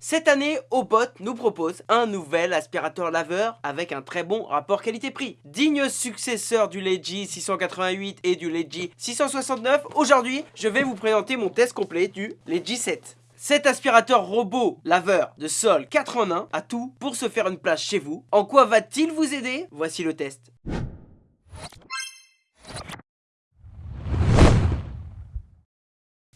Cette année, Obot nous propose un nouvel aspirateur laveur avec un très bon rapport qualité-prix. Digne successeur du Leji 688 et du Leji 669, aujourd'hui, je vais vous présenter mon test complet du Leji 7. Cet aspirateur robot laveur de sol 4 en 1 a tout pour se faire une place chez vous. En quoi va-t-il vous aider? Voici le test.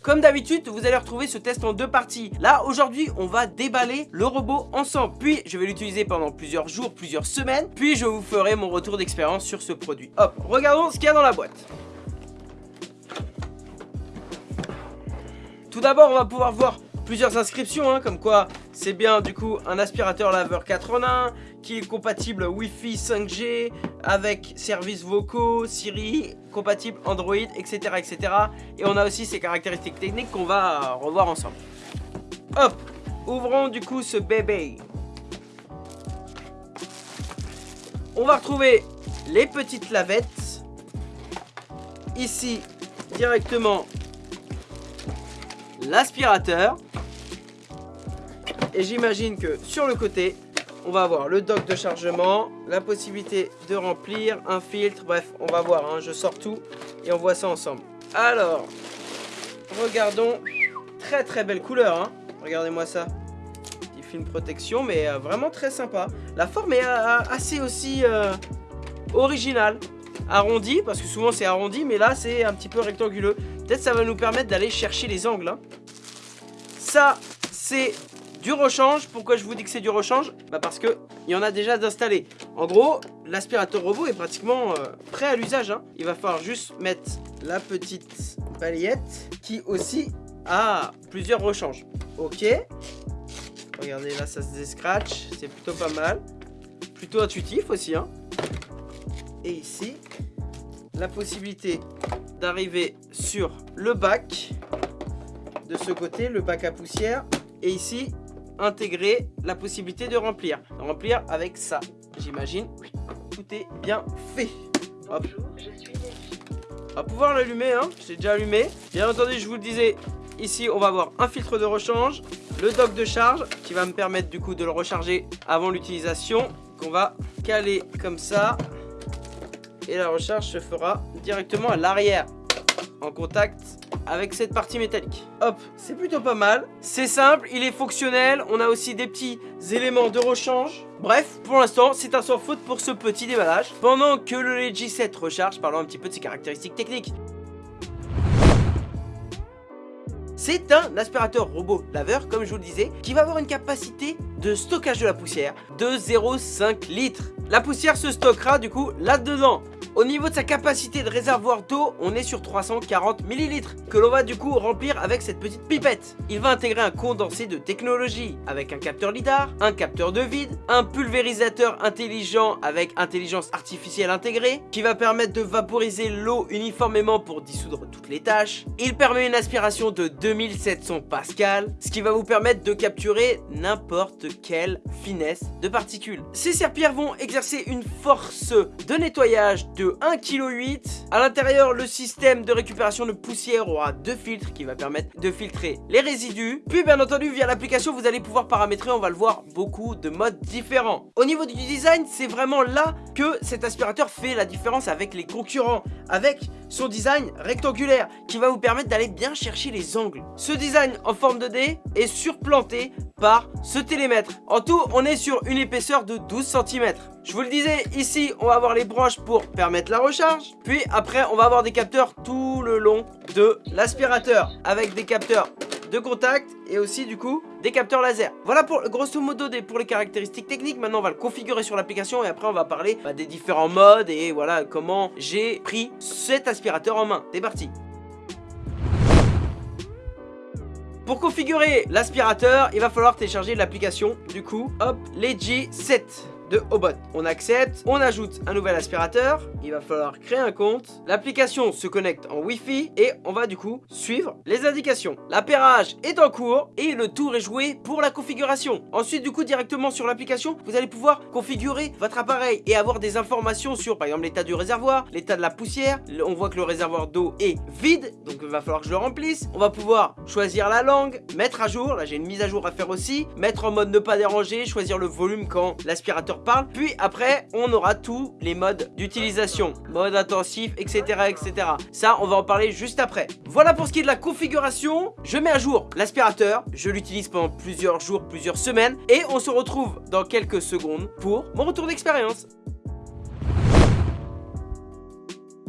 Comme d'habitude, vous allez retrouver ce test en deux parties. Là, aujourd'hui, on va déballer le robot ensemble. Puis, je vais l'utiliser pendant plusieurs jours, plusieurs semaines. Puis, je vous ferai mon retour d'expérience sur ce produit. Hop, regardons ce qu'il y a dans la boîte. Tout d'abord, on va pouvoir voir plusieurs inscriptions, hein, comme quoi c'est bien du coup un aspirateur laveur 4 en 1 qui est compatible Wi-Fi 5G avec services vocaux, Siri, compatible Android, etc. etc. Et on a aussi ses caractéristiques techniques qu'on va revoir ensemble. Hop, ouvrons du coup ce bébé. On va retrouver les petites lavettes. Ici, directement, l'aspirateur. Et j'imagine que sur le côté, on va avoir le dock de chargement, la possibilité de remplir, un filtre, bref, on va voir, hein, je sors tout et on voit ça ensemble. Alors, regardons, très très belle couleur, hein. regardez-moi ça. Petit film protection, mais euh, vraiment très sympa. La forme est euh, assez aussi euh, originale, arrondi, parce que souvent c'est arrondi, mais là c'est un petit peu rectanguleux. Peut-être ça va nous permettre d'aller chercher les angles. Hein. Ça, c'est du rechange, pourquoi je vous dis que c'est du rechange? Bah parce que il y en a déjà d'installé. En gros, l'aspirateur robot est pratiquement euh, prêt à l'usage. Hein. Il va falloir juste mettre la petite balayette qui aussi a plusieurs rechanges. Ok. Regardez là, ça se scratch, c'est plutôt pas mal. Plutôt intuitif aussi. Hein. Et ici, la possibilité d'arriver sur le bac de ce côté, le bac à poussière. Et ici, intégrer la possibilité de remplir. Remplir avec ça, j'imagine. Tout est bien fait. Hop. On va pouvoir l'allumer, hein. J'ai déjà allumé. Bien entendu, je vous le disais, ici, on va avoir un filtre de rechange, le dock de charge qui va me permettre du coup de le recharger avant l'utilisation. Qu'on va caler comme ça. Et la recharge se fera directement à l'arrière en contact avec cette partie métallique. Hop, c'est plutôt pas mal. C'est simple, il est fonctionnel. On a aussi des petits éléments de rechange. Bref, pour l'instant, c'est un sans faute pour ce petit déballage. Pendant que le Legi 7 recharge, parlons un petit peu de ses caractéristiques techniques. C'est un aspirateur robot laveur, comme je vous le disais, qui va avoir une capacité de stockage de la poussière de 0,5 litres. La poussière se stockera du coup là-dedans. Au niveau de sa capacité de réservoir d'eau, on est sur 340 ml que l'on va du coup remplir avec cette petite pipette. Il va intégrer un condensé de technologie avec un capteur lidar, un capteur de vide, un pulvérisateur intelligent avec intelligence artificielle intégrée qui va permettre de vaporiser l'eau uniformément pour dissoudre toutes les tâches. Il permet une aspiration de 2700 pascal, ce qui va vous permettre de capturer n'importe quelle finesse de particules. Ces serpillères vont exercer une force de nettoyage de 1,8 kg. À l'intérieur, le système de récupération de poussière aura deux filtres qui va permettre de filtrer les résidus. Puis bien entendu, via l'application, vous allez pouvoir paramétrer, on va le voir, beaucoup de modes différents. Au niveau du design, c'est vraiment là que cet aspirateur fait la différence avec les concurrents, avec son design rectangulaire qui va vous permettre d'aller bien chercher les angles. Ce design en forme de D est surplanté par ce télémètre. En tout, on est sur une épaisseur de 12 cm. Je vous le disais, ici, on va avoir les branches pour permettre la recharge. Puis après, on va avoir des capteurs tout le long de l'aspirateur avec des capteurs de contact et aussi du coup des capteurs laser. Voilà pour grosso modo pour les caractéristiques techniques. Maintenant on va le configurer sur l'application et après on va parler bah, des différents modes et voilà comment j'ai pris cet aspirateur en main. C'est parti Pour configurer l'aspirateur, il va falloir télécharger l'application. Du coup, hop, Legi 7 de Obot. On accepte, on ajoute un nouvel aspirateur, il va falloir créer un compte, l'application se connecte en Wi-Fi et on va du coup suivre les indications. L'appairage est en cours et le tour est joué pour la configuration. Ensuite du coup directement sur l'application, vous allez pouvoir configurer votre appareil et avoir des informations sur par exemple l'état du réservoir, l'état de la poussière, on voit que le réservoir d'eau est vide, donc il va falloir que je le remplisse. On va pouvoir choisir la langue, mettre à jour, là j'ai une mise à jour à faire aussi, mettre en mode ne pas déranger, choisir le volume quand l'aspirateur puis après on aura tous les modes d'utilisation, mode intensif, etc. etc. Ça on va en parler juste après. Voilà pour ce qui est de la configuration, je mets à jour l'aspirateur, je l'utilise pendant plusieurs jours, plusieurs semaines, et on se retrouve dans quelques secondes pour mon retour d'expérience.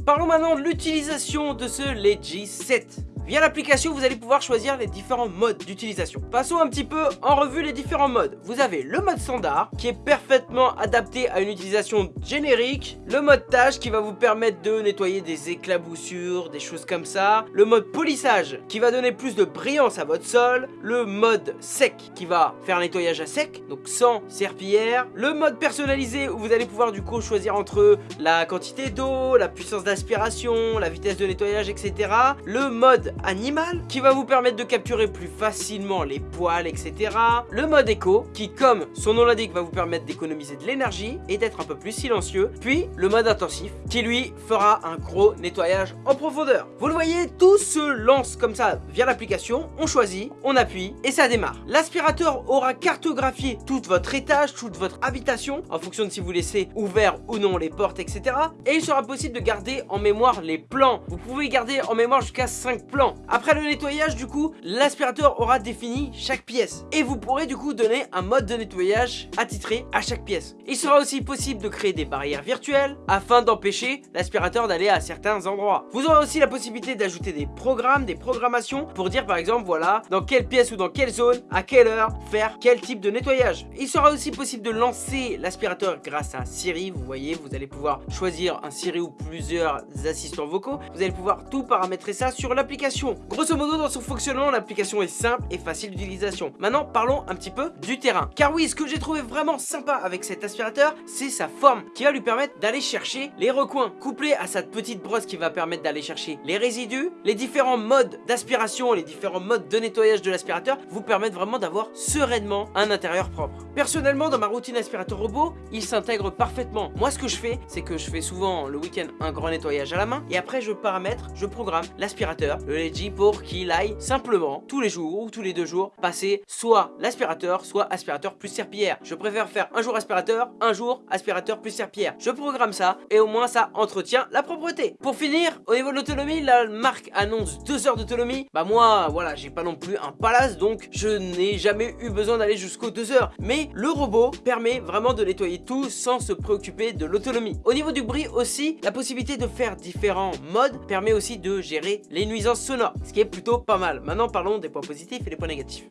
Parlons maintenant de l'utilisation de ce Legi 7. Via l'application, vous allez pouvoir choisir les différents modes d'utilisation. Passons un petit peu en revue les différents modes. Vous avez le mode standard, qui est parfaitement adapté à une utilisation générique. Le mode tâche, qui va vous permettre de nettoyer des éclaboussures, des choses comme ça. Le mode polissage, qui va donner plus de brillance à votre sol. Le mode sec, qui va faire un nettoyage à sec, donc sans serpillière. Le mode personnalisé, où vous allez pouvoir du coup choisir entre la quantité d'eau, la puissance d'aspiration, la vitesse de nettoyage, etc. Le mode animal qui va vous permettre de capturer plus facilement les poils etc. Le mode éco qui comme son nom l'indique va vous permettre d'économiser de l'énergie et d'être un peu plus silencieux. Puis le mode intensif qui lui fera un gros nettoyage en profondeur. Vous le voyez tout se lance comme ça via l'application, on choisit, on appuie et ça démarre. L'aspirateur aura cartographié tout votre étage, toute votre habitation en fonction de si vous laissez ouvert ou non les portes etc. Et il sera possible de garder en mémoire les plans. Vous pouvez garder en mémoire jusqu'à 5 plans après le nettoyage, du coup, l'aspirateur aura défini chaque pièce. Et vous pourrez du coup donner un mode de nettoyage attitré à chaque pièce. Il sera aussi possible de créer des barrières virtuelles afin d'empêcher l'aspirateur d'aller à certains endroits. Vous aurez aussi la possibilité d'ajouter des programmes, des programmations pour dire par exemple, voilà, dans quelle pièce ou dans quelle zone, à quelle heure, faire quel type de nettoyage. Il sera aussi possible de lancer l'aspirateur grâce à Siri. Vous voyez, vous allez pouvoir choisir un Siri ou plusieurs assistants vocaux. Vous allez pouvoir tout paramétrer ça sur l'application Grosso modo, dans son fonctionnement, l'application est simple et facile d'utilisation. Maintenant, parlons un petit peu du terrain. Car oui, ce que j'ai trouvé vraiment sympa avec cet aspirateur, c'est sa forme qui va lui permettre d'aller chercher les recoins. Couplé à cette petite brosse qui va permettre d'aller chercher les résidus, les différents modes d'aspiration, les différents modes de nettoyage de l'aspirateur vous permettent vraiment d'avoir sereinement un intérieur propre. Personnellement, dans ma routine aspirateur robot, il s'intègre parfaitement. Moi, ce que je fais, c'est que je fais souvent le week-end un grand nettoyage à la main et après je paramètre, je programme l'aspirateur, pour qu'il aille simplement tous les jours ou tous les deux jours passer soit l'aspirateur soit aspirateur plus serpillière. Je préfère faire un jour aspirateur, un jour aspirateur plus serpillière. Je programme ça et au moins ça entretient la propreté. Pour finir, au niveau de l'autonomie, la marque annonce 2 heures d'autonomie. Bah moi, voilà, j'ai pas non plus un palace donc je n'ai jamais eu besoin d'aller jusqu'aux 2 heures. Mais le robot permet vraiment de nettoyer tout sans se préoccuper de l'autonomie. Au niveau du bruit aussi, la possibilité de faire différents modes permet aussi de gérer les nuisances ce qui est plutôt pas mal. Maintenant parlons des points positifs et des points négatifs.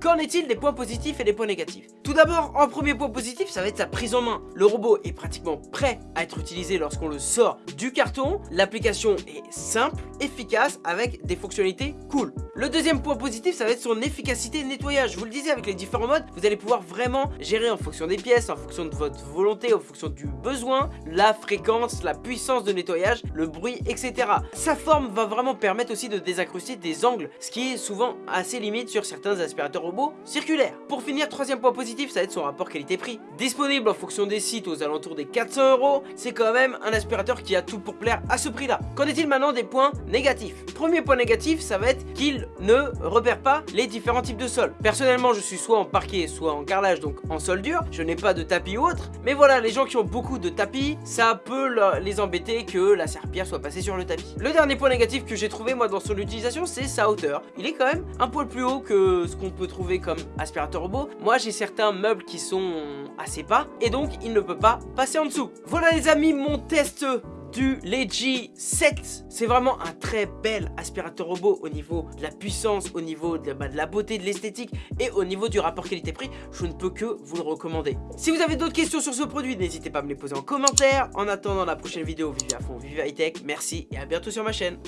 Qu'en est-il des points positifs et des points négatifs? Tout d'abord, en premier point positif, ça va être sa prise en main. Le robot est pratiquement prêt à être utilisé lorsqu'on le sort du carton. L'application est simple, efficace, avec des fonctionnalités cool. Le deuxième point positif, ça va être son efficacité de nettoyage. Je vous le disais, avec les différents modes, vous allez pouvoir vraiment gérer en fonction des pièces, en fonction de votre volonté, en fonction du besoin, la fréquence, la puissance de nettoyage, le bruit, etc. Sa forme va vraiment permettre aussi de désincruster des angles, ce qui est souvent assez limite sur certains aspirateurs circulaire. Pour finir, troisième point positif, ça va être son rapport qualité-prix. Disponible en fonction des sites aux alentours des 400 euros, c'est quand même un aspirateur qui a tout pour plaire à ce prix-là. Qu'en est-il maintenant des points négatifs? Premier point négatif, ça va être qu'il ne repère pas les différents types de sols. Personnellement, je suis soit en parquet, soit en carrelage, donc en sol dur. Je n'ai pas de tapis ou autre. Mais voilà, les gens qui ont beaucoup de tapis, ça peut les embêter que la serpillère soit passée sur le tapis. Le dernier point négatif que j'ai trouvé moi dans son utilisation, c'est sa hauteur. Il est quand même un poil plus haut que ce qu'on peut trouver comme aspirateur robot, moi j'ai certains meubles qui sont assez bas et donc il ne peut pas passer en dessous. Voilà les amis mon test du Legi 7 C'est vraiment un très bel aspirateur robot au niveau de la puissance, au niveau de, bah, de la beauté, de l'esthétique et au niveau du rapport qualité-prix, je ne peux que vous le recommander. Si vous avez d'autres questions sur ce produit, n'hésitez pas à me les poser en commentaire. En attendant la prochaine vidéo, vivez à fond, vivez high tech, merci et à bientôt sur ma chaîne.